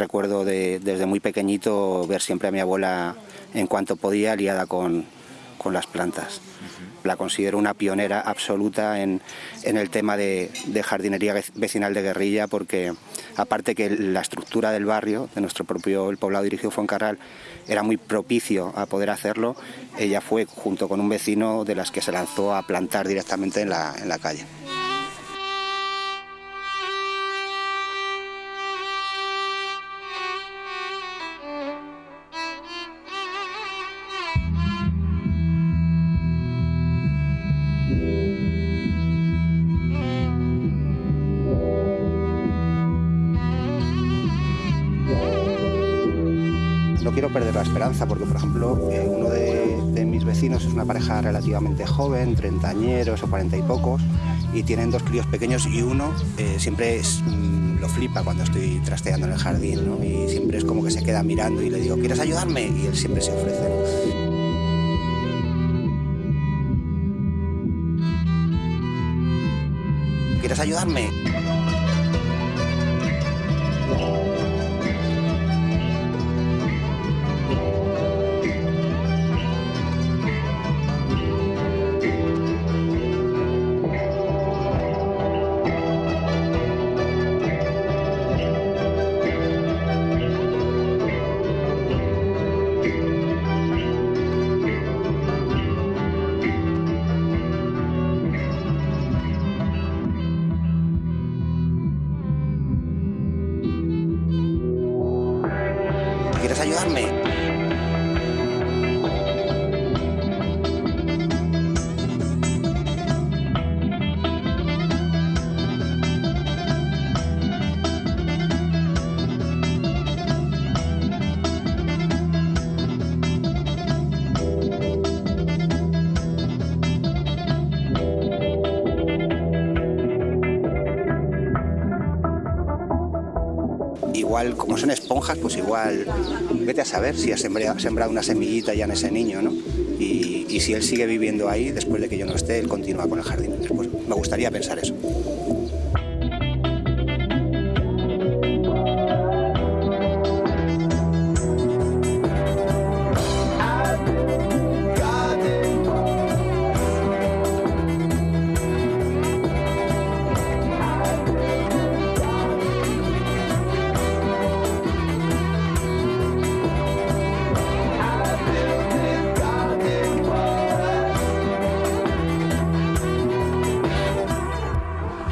Recuerdo de- desde muy pequeñito ver siempre a mi abuela en cuanto podía liada con, con las plantas. La considero una pionera absoluta en, en el tema de, de jardinería vec- vecinal de guerrilla porque aparte que la estructura del barrio, de nuestro propio el poblado dirigido Fuencarral, era muy propicio a poder hacerlo, ella fue junto con un vecino de las que se lanzó a plantar directamente en la, en la calle. No quiero perder la esperanza porque, por ejemplo, eh, uno de, mis vecinos es una pareja relativamente joven, treintañeros o cuarenta y pocos, y tienen dos críos pequeños y uno eh, siempre mm, lo flipa cuando estoy trasteando en el jardín. Y siempre es como que se queda mirando y le digo, ¿quieres ayudarme? Y él siempre se ofrece. ¿Quieres ayudarme? Ayudarme? Igual, como son esponjas, pues igual, vete a saber si ha sembra- sembrado una semillita ya en ese niño, ¿no? Y, y si él sigue viviendo ahí, después de que yo no esté, él continúa con el jardín. Después, me gustaría pensar eso.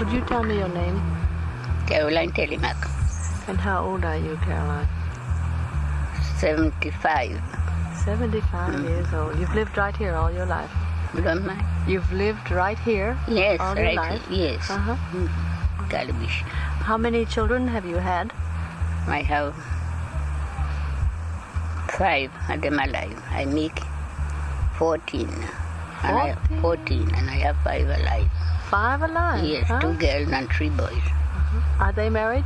Would you tell me your name? Caroline Telemac, And how old are you, Caroline? 75. 75 years old. You've lived right here all your life. Don't mind? You've lived right here Yes, all your right. life? Yes. Uh-huh. Calabish. How many children have you had? I have five of them alive. I make 14. And I, 14? 14, and I have five alive. Five alive. yes, huh? two girls and three boys. Are they married?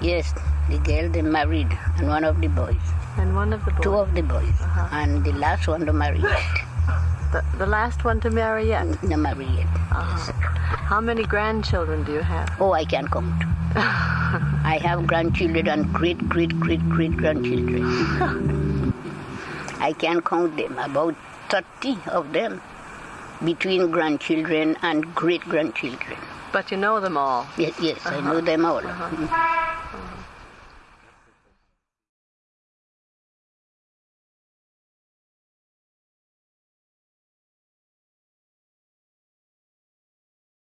Yes, the girl they married, and one of the boys. And one of the boys. Two of the boys. Uh-huh. And the last one to marry yet. the, the last one to marry yet. No marry yet. Uh-huh. How many grandchildren do you have? Oh, I can count. I have grandchildren and great, great, great, great grandchildren. I can count them, about 30 of them, between grandchildren and great grandchildren. But you know them all. Yes, yes, I know them all. Uh-huh.